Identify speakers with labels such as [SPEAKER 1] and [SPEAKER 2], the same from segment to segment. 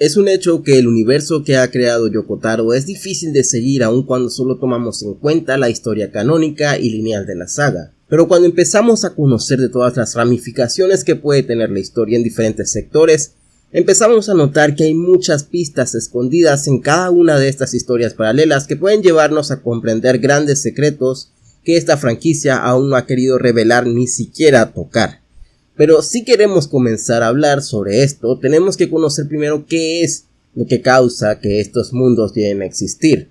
[SPEAKER 1] Es un hecho que el universo que ha creado Yokotaro es difícil de seguir aun cuando solo tomamos en cuenta la historia canónica y lineal de la saga. Pero cuando empezamos a conocer de todas las ramificaciones que puede tener la historia en diferentes sectores, empezamos a notar que hay muchas pistas escondidas en cada una de estas historias paralelas que pueden llevarnos a comprender grandes secretos que esta franquicia aún no ha querido revelar ni siquiera tocar. Pero si queremos comenzar a hablar sobre esto, tenemos que conocer primero qué es lo que causa que estos mundos lleguen a existir.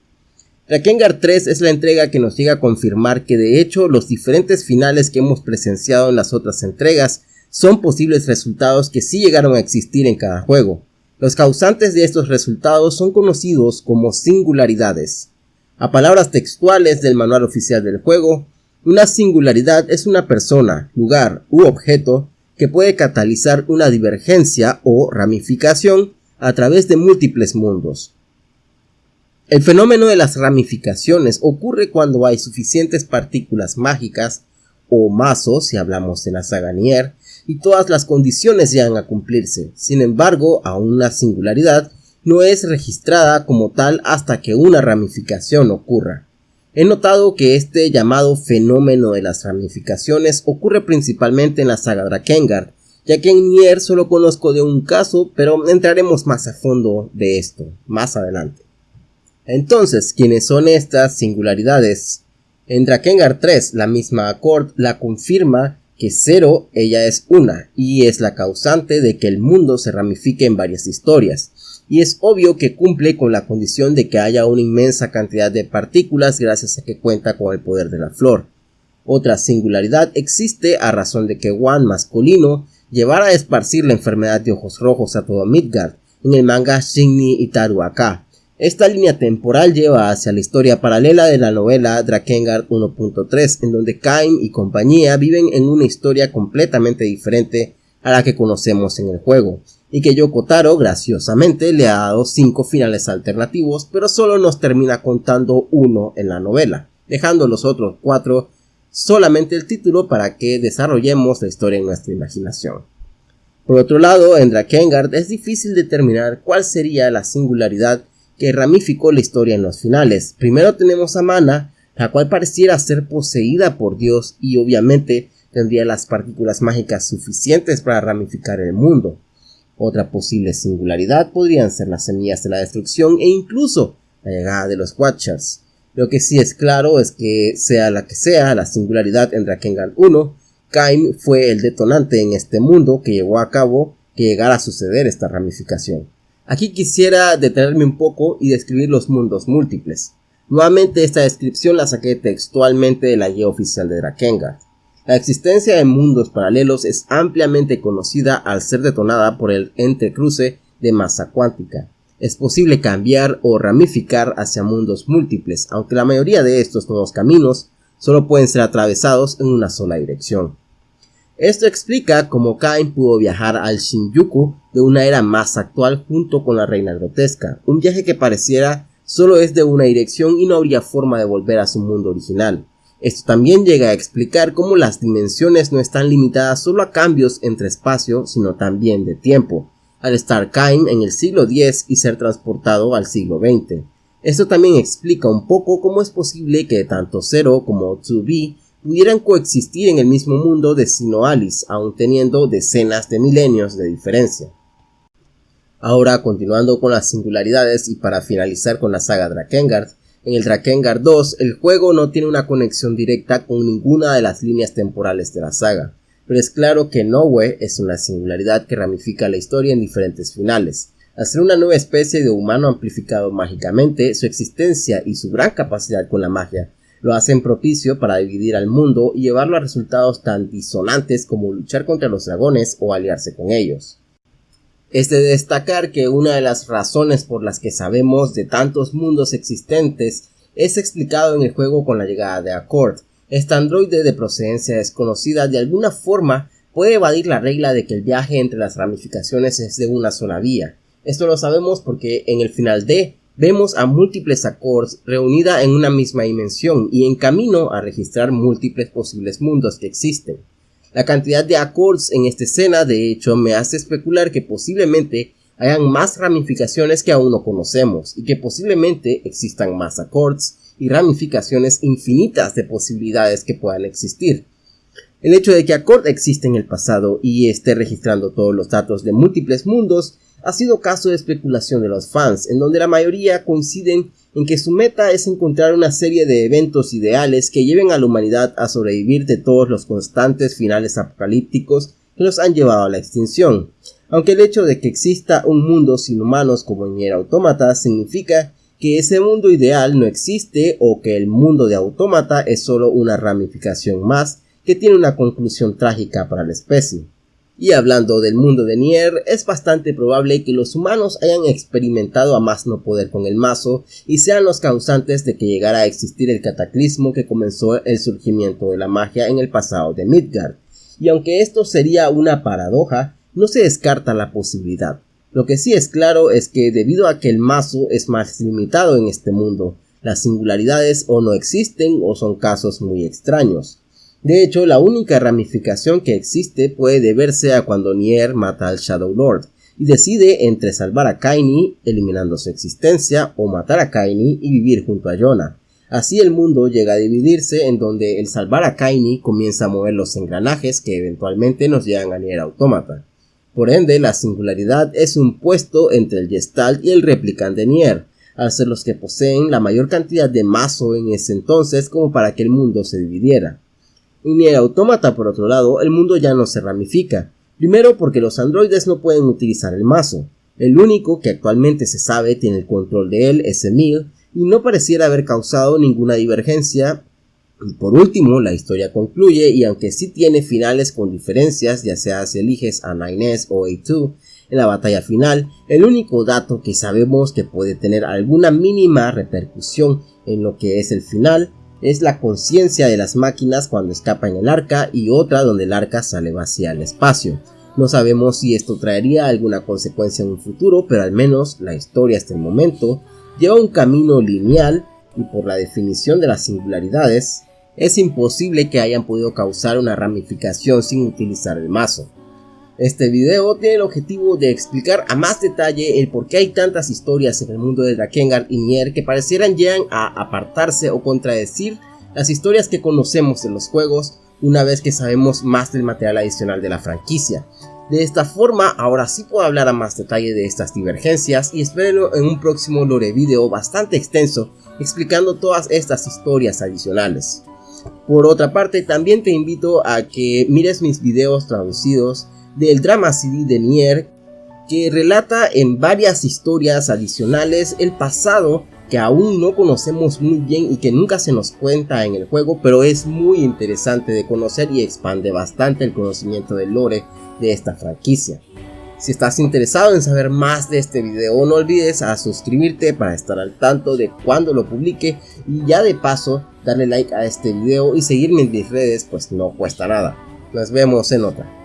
[SPEAKER 1] Rakengar 3 es la entrega que nos llega a confirmar que de hecho los diferentes finales que hemos presenciado en las otras entregas son posibles resultados que sí llegaron a existir en cada juego. Los causantes de estos resultados son conocidos como singularidades. A palabras textuales del manual oficial del juego, una singularidad es una persona, lugar u objeto que puede catalizar una divergencia o ramificación a través de múltiples mundos. El fenómeno de las ramificaciones ocurre cuando hay suficientes partículas mágicas o mazos, si hablamos de la saga Nier, y todas las condiciones llegan a cumplirse. Sin embargo, aún una singularidad no es registrada como tal hasta que una ramificación ocurra. He notado que este llamado fenómeno de las ramificaciones ocurre principalmente en la saga Drakengard, ya que en Nier solo conozco de un caso, pero entraremos más a fondo de esto más adelante. Entonces, ¿quiénes son estas singularidades? En Drakengard 3, la misma Accord la confirma que cero ella es una, y es la causante de que el mundo se ramifique en varias historias y es obvio que cumple con la condición de que haya una inmensa cantidad de partículas gracias a que cuenta con el poder de la flor. Otra singularidad existe a razón de que Wan masculino llevara a esparcir la enfermedad de ojos rojos a todo Midgard en el manga Shinni Itaru Aka. Esta línea temporal lleva hacia la historia paralela de la novela Drakengard 1.3 en donde Kain y compañía viven en una historia completamente diferente a la que conocemos en el juego y que Yoko Taro graciosamente le ha dado 5 finales alternativos, pero solo nos termina contando uno en la novela, dejando los otros 4 solamente el título para que desarrollemos la historia en nuestra imaginación. Por otro lado, en Drakengard es difícil determinar cuál sería la singularidad que ramificó la historia en los finales. Primero tenemos a Mana, la cual pareciera ser poseída por Dios y obviamente tendría las partículas mágicas suficientes para ramificar el mundo. Otra posible singularidad podrían ser las semillas de la destrucción e incluso la llegada de los Watchers. Lo que sí es claro es que sea la que sea la singularidad en Drakengard 1, Kaim fue el detonante en este mundo que llevó a cabo que llegara a suceder esta ramificación. Aquí quisiera detenerme un poco y describir los mundos múltiples. Nuevamente esta descripción la saqué textualmente de la guía oficial de Drakengard. La existencia de mundos paralelos es ampliamente conocida al ser detonada por el entrecruce de masa cuántica. Es posible cambiar o ramificar hacia mundos múltiples, aunque la mayoría de estos nuevos caminos solo pueden ser atravesados en una sola dirección. Esto explica cómo Kain pudo viajar al Shinjuku de una era más actual junto con la reina grotesca, un viaje que pareciera solo es de una dirección y no habría forma de volver a su mundo original. Esto también llega a explicar cómo las dimensiones no están limitadas solo a cambios entre espacio, sino también de tiempo, al estar Kain en el siglo X y ser transportado al siglo XX. Esto también explica un poco cómo es posible que tanto Zero como 2B pudieran coexistir en el mismo mundo de Sinoalis, aun teniendo decenas de milenios de diferencia. Ahora, continuando con las singularidades y para finalizar con la saga Drakengard, en el Drakengard 2, el juego no tiene una conexión directa con ninguna de las líneas temporales de la saga, pero es claro que Noe es una singularidad que ramifica la historia en diferentes finales. Al ser una nueva especie de humano amplificado mágicamente, su existencia y su gran capacidad con la magia lo hacen propicio para dividir al mundo y llevarlo a resultados tan disonantes como luchar contra los dragones o aliarse con ellos. Es de destacar que una de las razones por las que sabemos de tantos mundos existentes es explicado en el juego con la llegada de Accord. Este androide de procedencia desconocida de alguna forma puede evadir la regla de que el viaje entre las ramificaciones es de una sola vía. Esto lo sabemos porque en el final D vemos a múltiples Accords reunida en una misma dimensión y en camino a registrar múltiples posibles mundos que existen. La cantidad de accords en esta escena de hecho me hace especular que posiblemente hayan más ramificaciones que aún no conocemos y que posiblemente existan más accords y ramificaciones infinitas de posibilidades que puedan existir. El hecho de que Accord existe en el pasado y esté registrando todos los datos de múltiples mundos ha sido caso de especulación de los fans, en donde la mayoría coinciden en que su meta es encontrar una serie de eventos ideales que lleven a la humanidad a sobrevivir de todos los constantes finales apocalípticos que los han llevado a la extinción. Aunque el hecho de que exista un mundo sin humanos como en Autómata significa que ese mundo ideal no existe o que el mundo de Autómata es solo una ramificación más que tiene una conclusión trágica para la especie. Y hablando del mundo de Nier, es bastante probable que los humanos hayan experimentado a más no poder con el mazo y sean los causantes de que llegara a existir el cataclismo que comenzó el surgimiento de la magia en el pasado de Midgard. Y aunque esto sería una paradoja, no se descarta la posibilidad. Lo que sí es claro es que debido a que el mazo es más limitado en este mundo, las singularidades o no existen o son casos muy extraños. De hecho, la única ramificación que existe puede deberse a cuando Nier mata al Shadow Lord y decide entre salvar a Kaini eliminando su existencia o matar a Kaini y vivir junto a Yona. Así el mundo llega a dividirse en donde el salvar a Kaini comienza a mover los engranajes que eventualmente nos llevan a Nier Automata. Por ende, la singularidad es un puesto entre el Gestalt y el replicante Nier, al ser los que poseen la mayor cantidad de mazo en ese entonces como para que el mundo se dividiera. En el autómata, por otro lado, el mundo ya no se ramifica. Primero porque los androides no pueden utilizar el mazo. El único que actualmente se sabe tiene el control de él es Emil, y no pareciera haber causado ninguna divergencia. Y por último, la historia concluye, y aunque sí tiene finales con diferencias, ya sea si eliges a 9S o A2, en la batalla final, el único dato que sabemos que puede tener alguna mínima repercusión en lo que es el final es la conciencia de las máquinas cuando escapan el arca y otra donde el arca sale vacía al espacio. No sabemos si esto traería alguna consecuencia en un futuro, pero al menos la historia hasta el momento lleva un camino lineal y por la definición de las singularidades, es imposible que hayan podido causar una ramificación sin utilizar el mazo. Este video tiene el objetivo de explicar a más detalle el por qué hay tantas historias en el mundo de Drakengard y Nier que parecieran llegan a apartarse o contradecir las historias que conocemos en los juegos una vez que sabemos más del material adicional de la franquicia. De esta forma, ahora sí puedo hablar a más detalle de estas divergencias y espérenlo en un próximo lore video bastante extenso explicando todas estas historias adicionales. Por otra parte, también te invito a que mires mis videos traducidos del drama CD de Nier que relata en varias historias adicionales el pasado que aún no conocemos muy bien y que nunca se nos cuenta en el juego, pero es muy interesante de conocer y expande bastante el conocimiento del lore de esta franquicia. Si estás interesado en saber más de este video, no olvides a suscribirte para estar al tanto de cuando lo publique y ya de paso darle like a este video y seguirme en mis redes pues no cuesta nada. Nos vemos en otra.